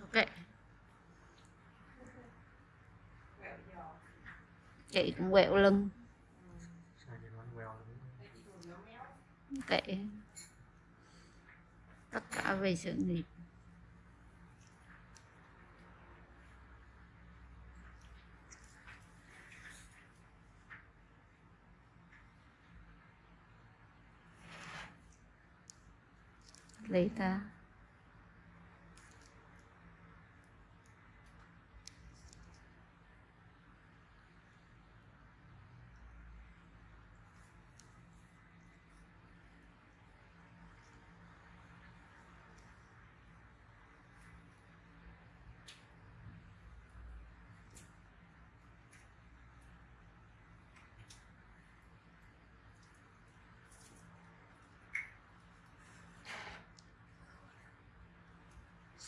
ok. Chị cũng quẹo lưng. Ok tất cả về sự nghiệp. Lấy ta.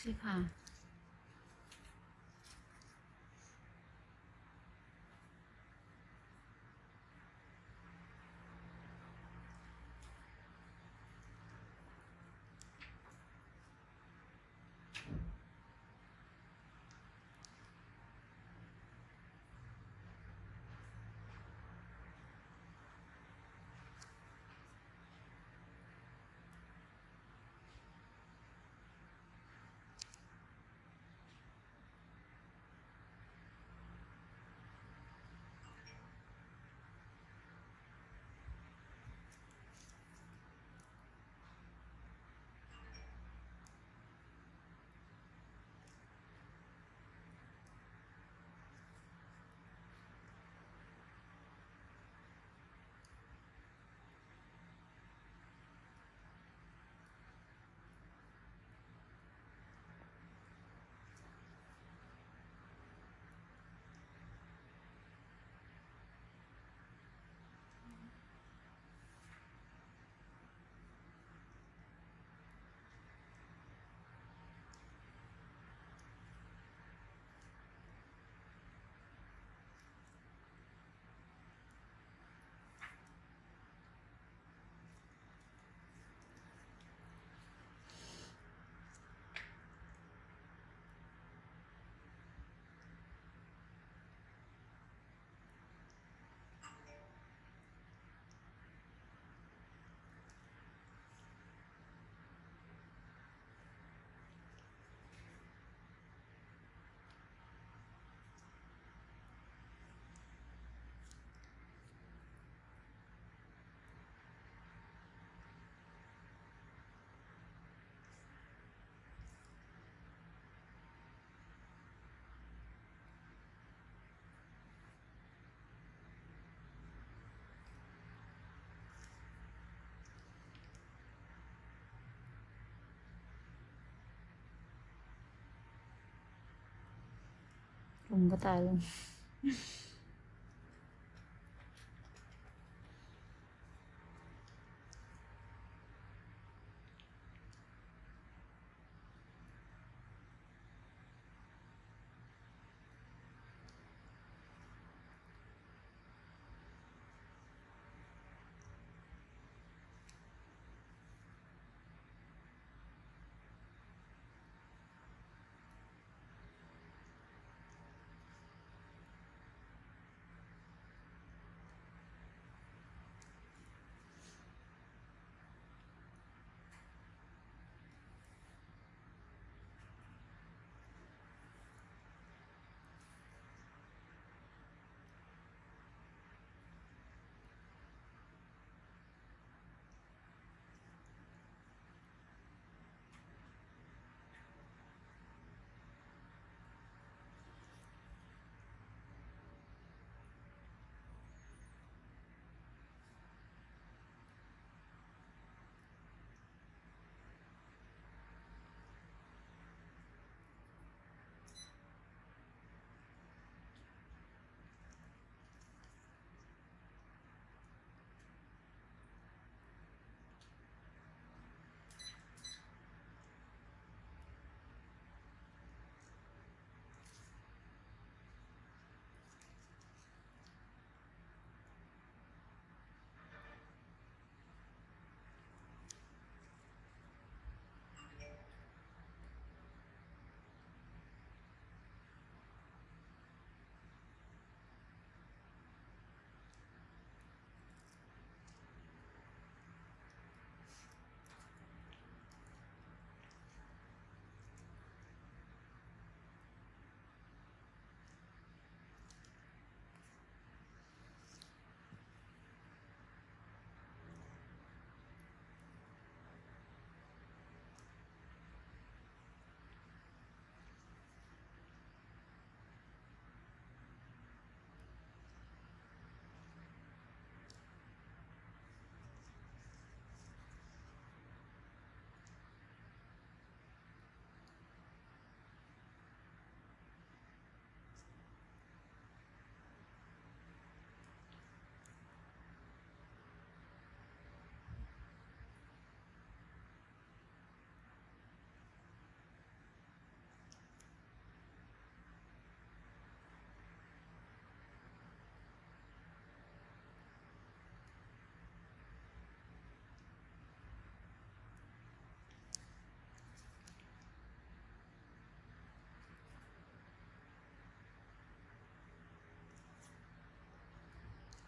你看。Ang batal.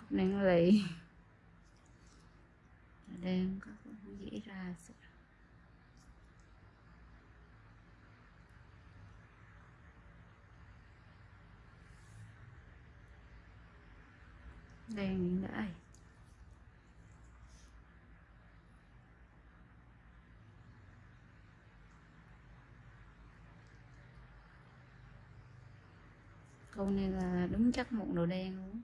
Nên lì đang có cũng dễ ra sự đèn hiện đại câu này là đúng chắc một đồ đen luôn.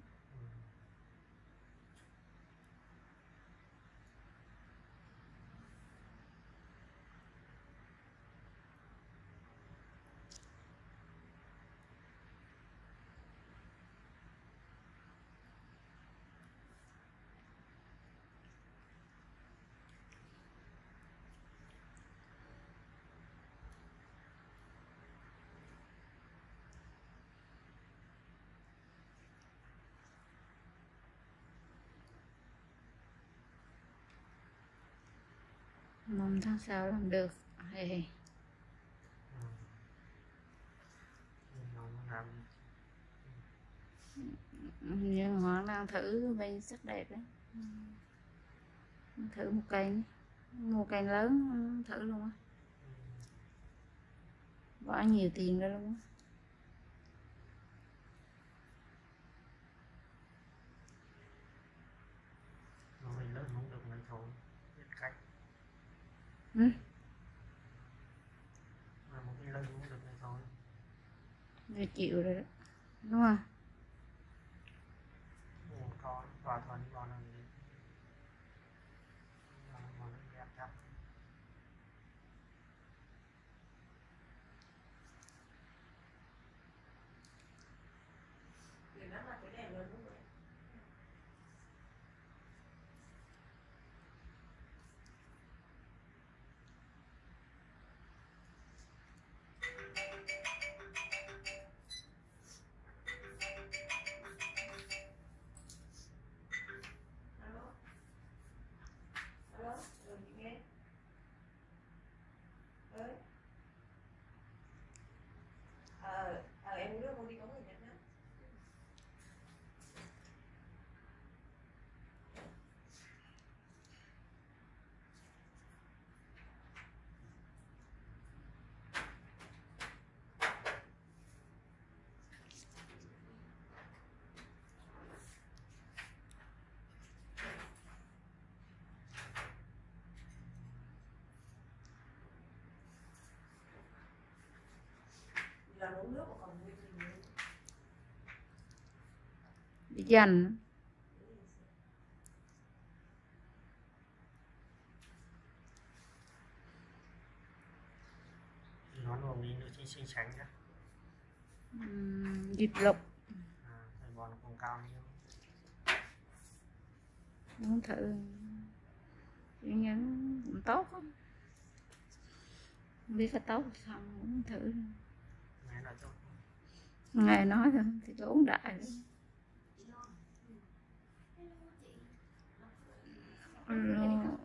Mong tháng sau làm được. Hey. Nhưng họ đang thử bên sắc đẹp đấy. Thử một cây mua cây lớn, thử luôn á. Bỏ nhiều tiền ra luôn á nó mình lớn không được mấy thôi biết cách ừ? mà một cái lớn không được mấy rồi chịu rồi đó. Đúng không một con và thuần vào là gì Và một cái đẹp chắc Thì nó là cái đèn lớn đúng rồi. Alo. Alo, ừ, chị nghe. Ơi. Ờ, ờ, em đưa con đi có người Nhật đó. Là uống nước mà còn nguyên gì nữa. bị dành nó chính sinh tránh nhá dịp lục à, bò nó cũng cao nhiều. Muốn thử. Nhắn cũng tốt. Không biết có tốt không muốn thử nghe nói thôi thì có uống đại rồi. Alo.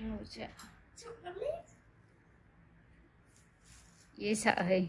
Alo, sợ thì